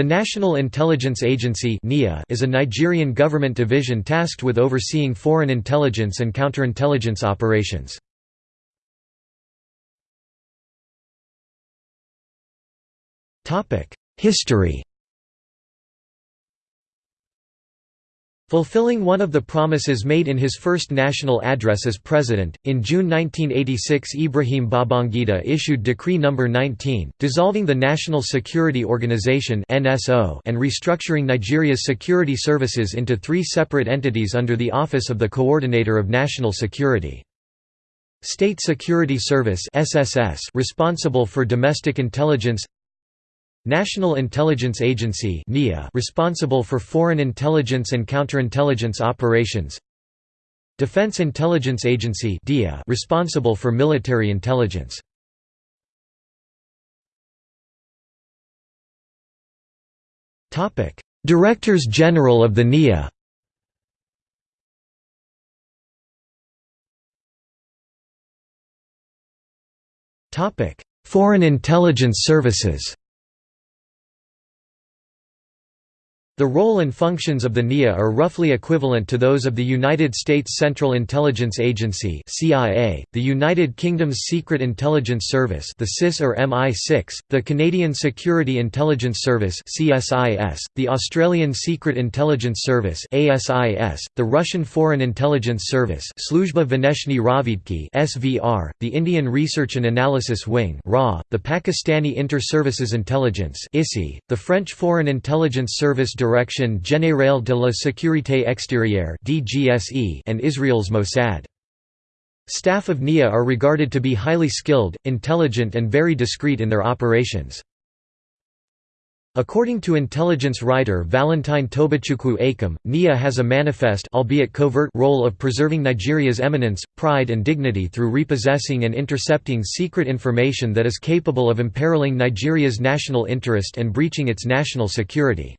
The National Intelligence Agency is a Nigerian government division tasked with overseeing foreign intelligence and counterintelligence operations. History Fulfilling one of the promises made in his first national address as president, in June 1986 Ibrahim Babangida issued Decree No. 19, dissolving the National Security Organization and restructuring Nigeria's security services into three separate entities under the Office of the Coordinator of National Security. State Security Service responsible for domestic intelligence National Intelligence Agency responsible for foreign intelligence and counterintelligence operations. Defense Intelligence Agency responsible for military intelligence. Directors General of the NIA Foreign intelligence services The role and functions of the NIA are roughly equivalent to those of the United States Central Intelligence Agency (CIA), the United Kingdom's Secret Intelligence Service (the SIS or MI6), the Canadian Security Intelligence Service (CSIS), the Australian Secret Intelligence Service (ASIS), the Russian Foreign Intelligence Service Razvedki (SVR), the Indian Research and Analysis Wing (RAW), the Pakistani Inter-Services Intelligence (ISI), the French Foreign Intelligence Service Direction Générale de la Sécurité Extérieure and Israel's Mossad. Staff of NIA are regarded to be highly skilled, intelligent and very discreet in their operations. According to intelligence writer Valentine Tobechukwu Akem, NIA has a manifest albeit covert role of preserving Nigeria's eminence, pride and dignity through repossessing and intercepting secret information that is capable of imperiling Nigeria's national interest and breaching its national security.